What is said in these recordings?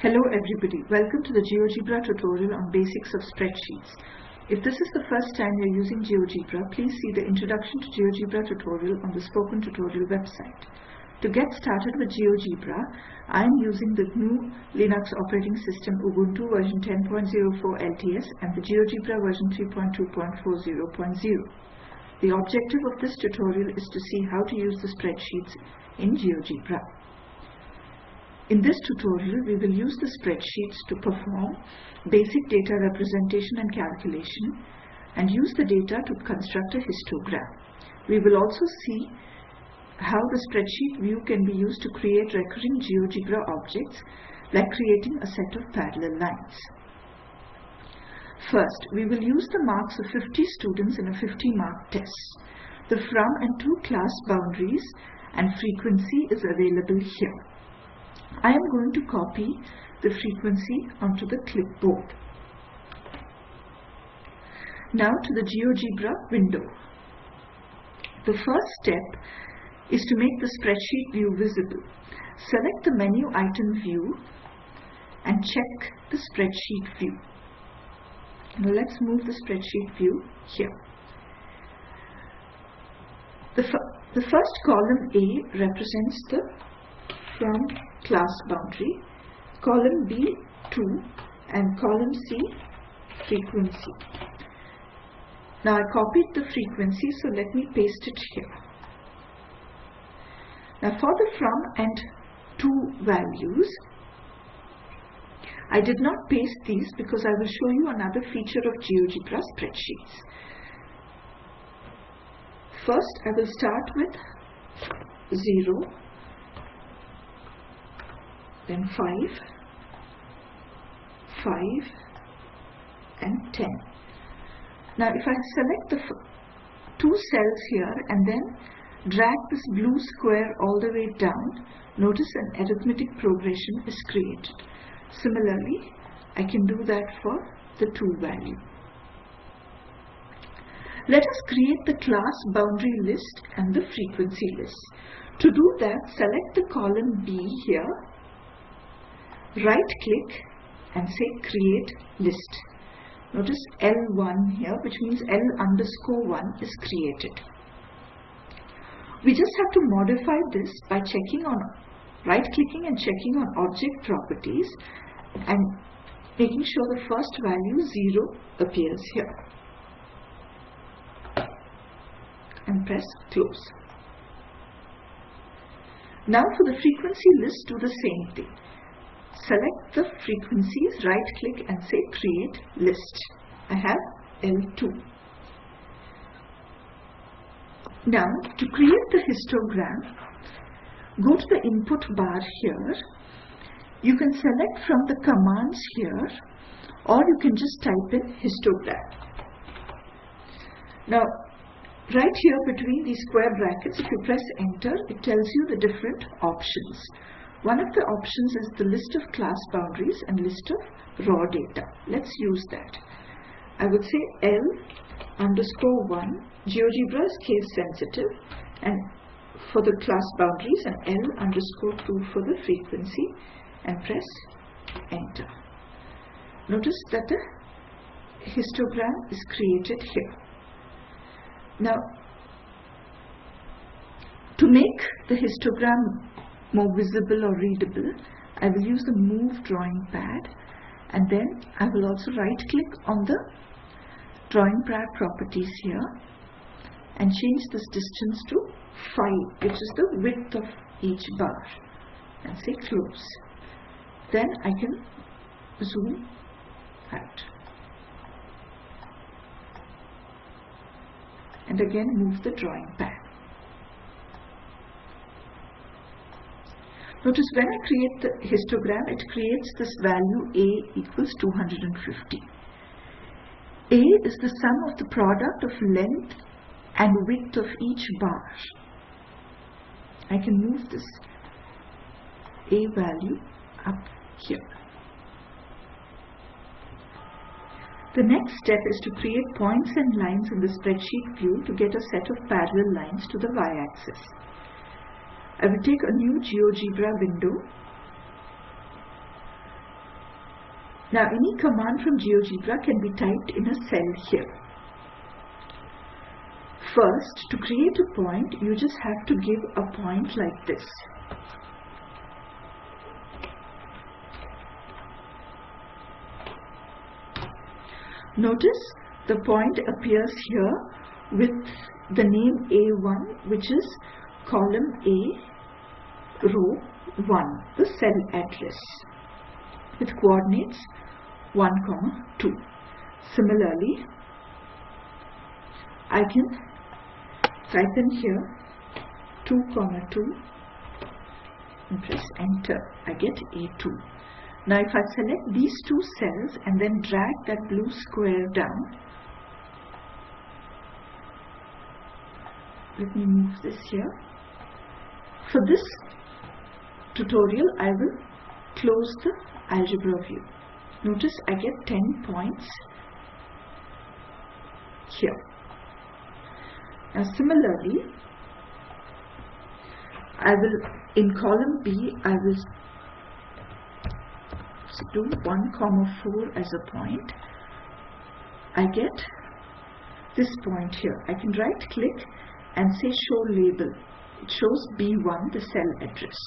Hello everybody, welcome to the GeoGebra tutorial on basics of spreadsheets. If this is the first time you're using GeoGebra, please see the Introduction to GeoGebra tutorial on the Spoken Tutorial website. To get started with GeoGebra, I am using the GNU Linux operating system Ubuntu version 10.04 LTS and the GeoGebra version 3.2.40.0. The objective of this tutorial is to see how to use the spreadsheets in GeoGebra. In this tutorial, we will use the spreadsheets to perform basic data representation and calculation and use the data to construct a histogram. We will also see how the spreadsheet view can be used to create recurring GeoGebra objects like creating a set of parallel lines. First, we will use the marks of 50 students in a 50 mark test. The from and to class boundaries and frequency is available here. I am going to copy the frequency onto the clipboard. Now to the GeoGebra window. The first step is to make the spreadsheet view visible. Select the menu item view and check the spreadsheet view. Now let's move the spreadsheet view here. The, the first column A represents the from class boundary, column B 2 and column C frequency. Now I copied the frequency so let me paste it here. Now for the from and to values I did not paste these because I will show you another feature of GeoGebra spreadsheets. First I will start with 0 then 5, 5 and 10. Now if I select the two cells here and then drag this blue square all the way down, notice an arithmetic progression is created. Similarly, I can do that for the 2 value. Let us create the class boundary list and the frequency list. To do that, select the column B here right click and say create list. Notice L1 here which means L underscore 1 is created. We just have to modify this by checking on right clicking and checking on object properties and making sure the first value 0 appears here and press close. Now for the frequency list do the same thing select the frequencies, right click and say create list. I have L2. Now to create the histogram, go to the input bar here. You can select from the commands here or you can just type in histogram. Now right here between these square brackets if you press enter it tells you the different options. One of the options is the list of class boundaries and list of raw data. Let's use that. I would say L underscore 1, GeoGebra is case sensitive and for the class boundaries and L underscore 2 for the frequency and press enter. Notice that the histogram is created here. Now, to make the histogram more visible or readable, I will use the move drawing pad and then I will also right click on the drawing pad properties here and change this distance to 5 which is the width of each bar and say close. Then I can zoom out. And again move the drawing pad. Notice when I create the histogram, it creates this value A equals 250. A is the sum of the product of length and width of each bar. I can move this A value up here. The next step is to create points and lines in the spreadsheet view to get a set of parallel lines to the y-axis. I will take a new GeoGebra window Now any command from GeoGebra can be typed in a cell here. First, to create a point, you just have to give a point like this. Notice the point appears here with the name A1 which is column A row 1 the cell address with coordinates 1 comma 2 similarly I can type in here 2 comma 2 and press enter. I get A2 now if I select these two cells and then drag that blue square down let me move this here. For this tutorial I will close the algebra view notice I get 10 points here now similarly I will in column B I will do 1 comma 4 as a point I get this point here I can right click and say show label. It shows B1 the cell address.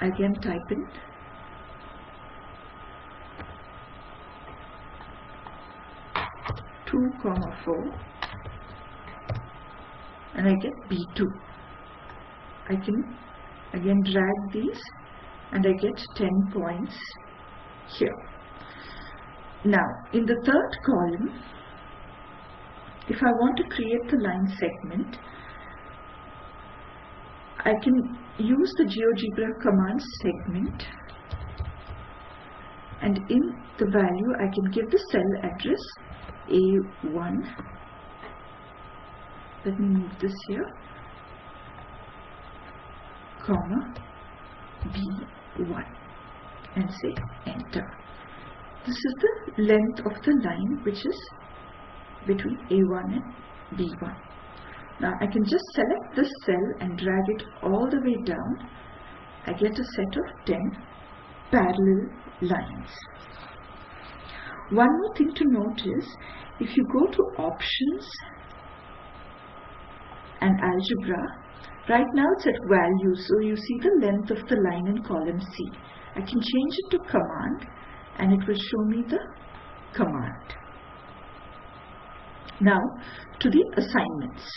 I again type in two comma four and I get B2. I can again drag these and I get 10 points here. Now in the third column if I want to create the line segment, I can use the GeoGebra command segment and in the value I can give the cell address A1 let me move this here. Comma B1 and say enter. This is the length of the line which is between A1 and B1. Now I can just select this cell and drag it all the way down. I get a set of 10 parallel lines. One more thing to note is if you go to options and algebra, right now it's at value so you see the length of the line in column C. I can change it to command and it will show me the command. Now to the assignments.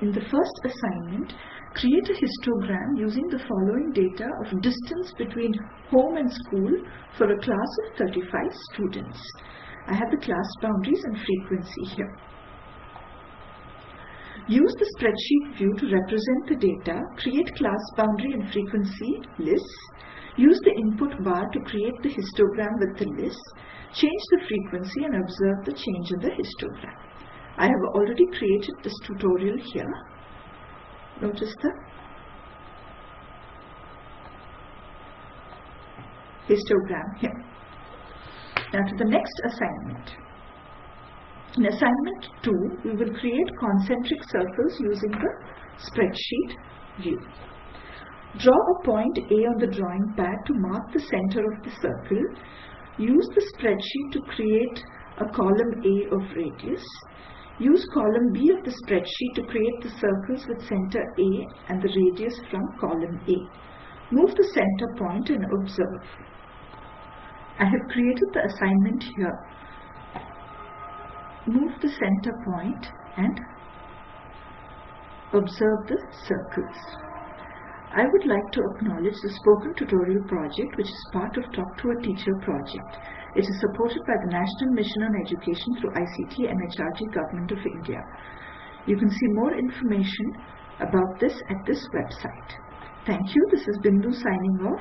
In the first assignment, create a histogram using the following data of distance between home and school for a class of 35 students. I have the class boundaries and frequency here. Use the spreadsheet view to represent the data, create class boundary and frequency lists, use the input bar to create the histogram with the list, Change the frequency and observe the change in the histogram. I have already created this tutorial here. Notice the histogram here. Now to the next assignment. In assignment 2, we will create concentric circles using the spreadsheet view. Draw a point A on the drawing pad to mark the center of the circle Use the spreadsheet to create a column A of radius. Use column B of the spreadsheet to create the circles with center A and the radius from column A. Move the center point and observe. I have created the assignment here. Move the center point and observe the circles. I would like to acknowledge the Spoken Tutorial project which is part of Talk to a Teacher project. It is supported by the National Mission on Education through ICT MHRD Government of India. You can see more information about this at this website. Thank you. This is Bindu signing off.